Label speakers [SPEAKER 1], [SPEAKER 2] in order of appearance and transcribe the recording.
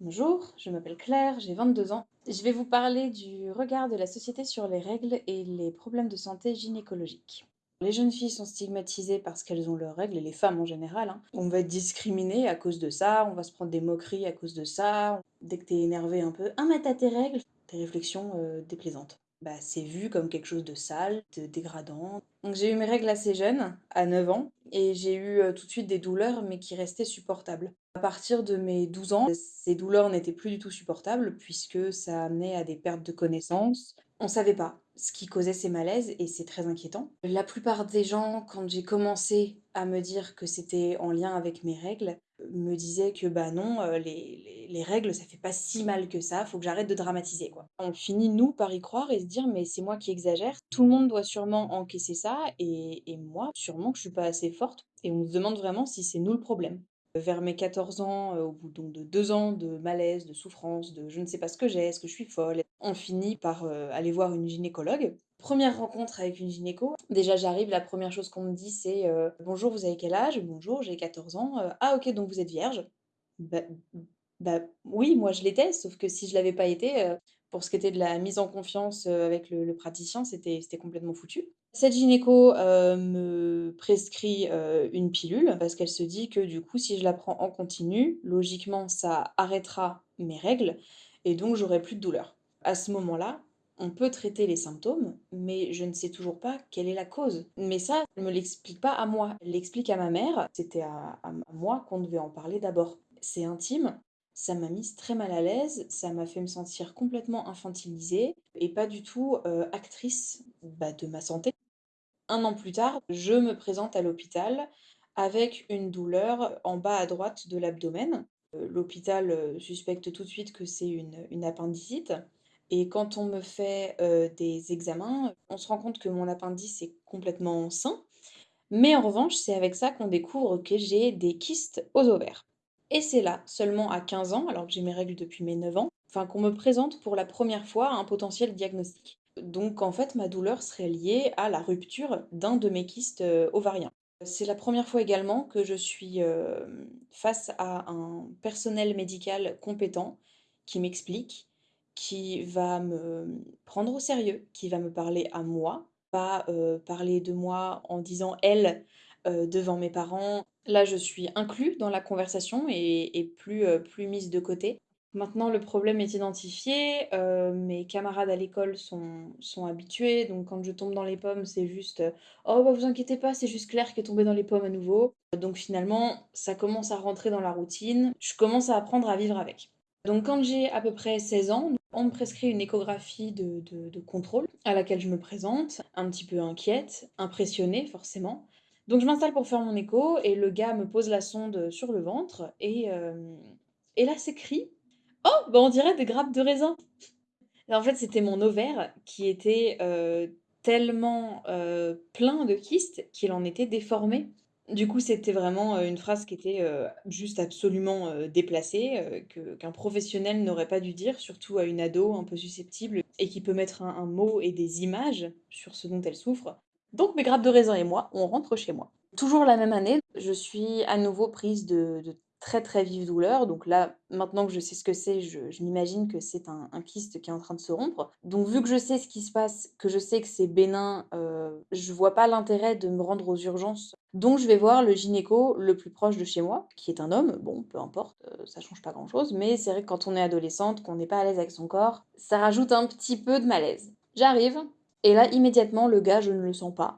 [SPEAKER 1] Bonjour, je m'appelle Claire, j'ai 22 ans. Je vais vous parler du regard de la société sur les règles et les problèmes de santé gynécologiques. Les jeunes filles sont stigmatisées parce qu'elles ont leurs règles, et les femmes en général. hein. On va être discriminé à cause de ça, on va se prendre des moqueries à cause de ça. Dès que t'es énervé un peu, ah mais t'as tes règles, des réflexions euh, déplaisantes. Bah, c'est vu comme quelque chose de sale, de dégradant. J'ai eu mes règles assez jeune, à 9 ans, et j'ai eu tout de suite des douleurs, mais qui restaient supportables. À partir de mes 12 ans, ces douleurs n'étaient plus du tout supportables, puisque ça amenait à des pertes de connaissances. On savait pas ce qui causait ces malaises, et c'est très inquiétant. La plupart des gens, quand j'ai commencé à me dire que c'était en lien avec mes règles, me disaient que bah non, euh, les, les- les règles, ça fait pas si mal que ça, faut que j'arrête de dramatiser, quoi. On finit, nous, par y croire et se dire, mais c'est moi qui exagère, tout le monde doit sûrement encaisser ça, et, et moi, sûrement que je suis pas assez forte, et on se demande vraiment si c'est nous le problème. Vers mes 14 ans, heu, au bout donc de 2 ans de malaise, de souffrance, de je ne sais pas ce que j'ai, est-ce que je suis folle? On finit par, heu, aller voir une gynécologue. Première rencontre avec une gynéco, déjà j'arrive, la première chose qu'on me dit c'est, heu: «Bonjour, vous avez quel âge?» «Bonjour, j'ai 14 ans», heu: «Ah OK, donc vous êtes vierge?» bah bah, oui, moi je l'étais, sauf que si je l'avais pas été, heu, pour ce qui était de la mise en confiance, avec le praticien, c'était complètement foutu. Cette gynéco, me prescrit, une pilule parce qu'elle se dit que du coup, si je la prends en continu, logiquement, ça arrêtera mes règles et donc j'aurai plus de douleur. À ce moment-là, on peut traiter les symptômes, mais je ne sais toujours pas quelle est la cause. Mais ça, elle me l'explique pas à moi, elle l'explique à ma mère. C'était à moi qu'on devait en parler d'abord. C'est intime, ça m'a mise très mal à l'aise, ça m'a fait me sentir complètement infantilisée et pas du tout, heu, actrice, bah, de ma santé. Un an plus tard, je me présente à l'hôpital avec une douleur en bas à droite de l'abdomen. Heu, l'hôpital, heu, suspecte tout de suite que c'est une appendicite et quand on me fait, des examens, on se rend compte que mon appendice est complètement sain, mais en revanche, c'est avec ça qu'on découvre que j'ai des kystes aux ovaires. Et c'est là, seulement à 15 ans, alors que j'ai mes règles depuis mes 9 ans, qu'on me présente pour la première fois un potentiel diagnostic. Donc en fait, ma douleur serait liée à la rupture d'un de mes kystes ovariens. C'est la première fois également que je suis face à un personnel médical compétent qui m'explique, qui va me prendre au sérieux, qui va me parler à moi, pas euh, parler de moi en disant elle euh, devant mes parents. Là, je suis inclus dans la conversation et, plus, euh, plus mise de côté. Maintenant, le problème est identifié. mes camarades à l'école sont, sont habitués. Donc, quand je tombe dans les pommes, c'est juste Oh, bah, vous inquiétez pas, c'est juste Claire qui est tombée dans les pommes à nouveau. Donc, finalement, ça commence à rentrer dans la routine. Je commence à apprendre à vivre avec. Donc, quand j'ai à peu près 16 ans, on me prescrit une échographie de, contrôle à laquelle je me présente, un petit peu inquiète, impressionnée forcément. Donc je m'installe pour faire mon écho et le gars me pose la sonde sur le ventre et, hem, et là s'écrit: «Oh, bah, on dirait des grappes de raisin». En fait, c'était mon ovaire qui était, heu, tellement, heu, plein de kystes qu'il en était déformé. Du coup, c'était vraiment, une phrase qui était, juste absolument, déplacée, que qu'un professionnel n'aurait pas dû dire, surtout à une ado un peu susceptible et qui peut mettre un un mot et des images sur ce dont elle souffre. Donc mes grappes de raisin et moi, on rentre chez moi. Toujours la même année, je suis à nouveau prise de de très, très vives douleurs. Donc là, maintenant que je sais ce que c'est, je m'imagine que c'est un kyste qui est en train de se rompre. Donc vu que je sais ce qui se passe, que je sais que c'est bénin, heu, je vois pas l'intérêt de me rendre aux urgences. Donc je vais voir le gynéco le plus proche de chez moi, qui est un homme. Bon, peu importe, heu, ça change pas grand-chose, mais c'est vrai que quand on est adolescente, qu'on n'est pas à l'aise avec son corps, ça rajoute un petit peu de malaise. J'arrive et là, immédiatement, le gars, je ne le sens pas.